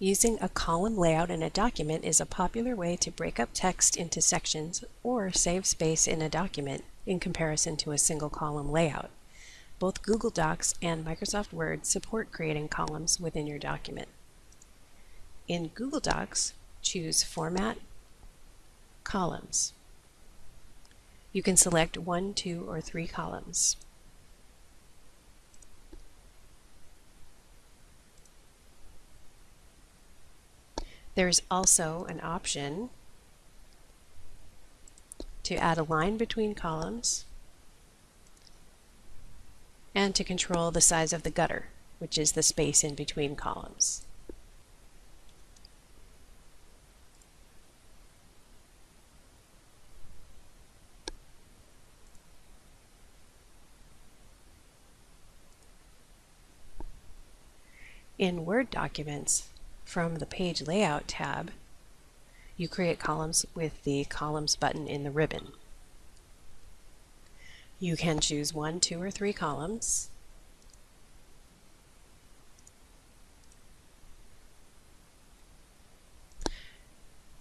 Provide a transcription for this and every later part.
Using a column layout in a document is a popular way to break up text into sections or save space in a document in comparison to a single column layout. Both Google Docs and Microsoft Word support creating columns within your document. In Google Docs, choose Format, Columns. You can select one, two, or three columns. There's also an option to add a line between columns and to control the size of the gutter, which is the space in between columns. In Word documents, from the Page Layout tab, you create columns with the Columns button in the ribbon. You can choose one, two, or three columns.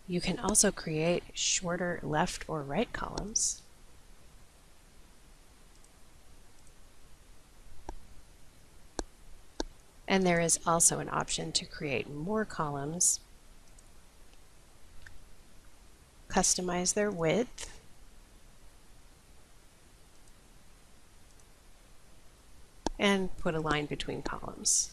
You can also create shorter left or right columns. And there is also an option to create more columns, customize their width, and put a line between columns.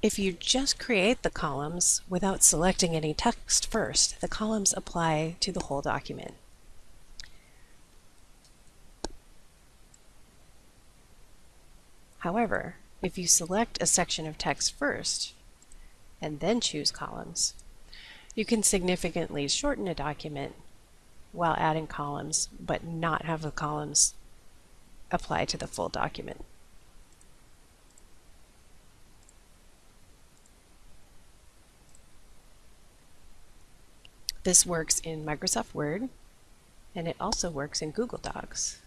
If you just create the columns without selecting any text first, the columns apply to the whole document. However, if you select a section of text first and then choose columns, you can significantly shorten a document while adding columns, but not have the columns apply to the full document. This works in Microsoft Word, and it also works in Google Docs.